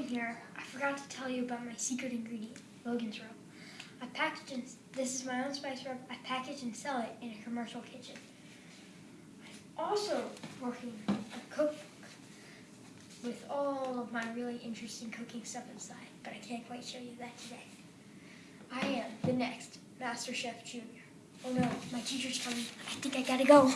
Logan here. I forgot to tell you about my secret ingredient, Logan's Rub. I package and this is my own spice rub. I package and sell it in a commercial kitchen. I'm also working a cookbook with all of my really interesting cooking stuff inside, but I can't quite show you that today. I am the next Master Chef Junior. Oh no, my teacher's coming. I think I gotta go.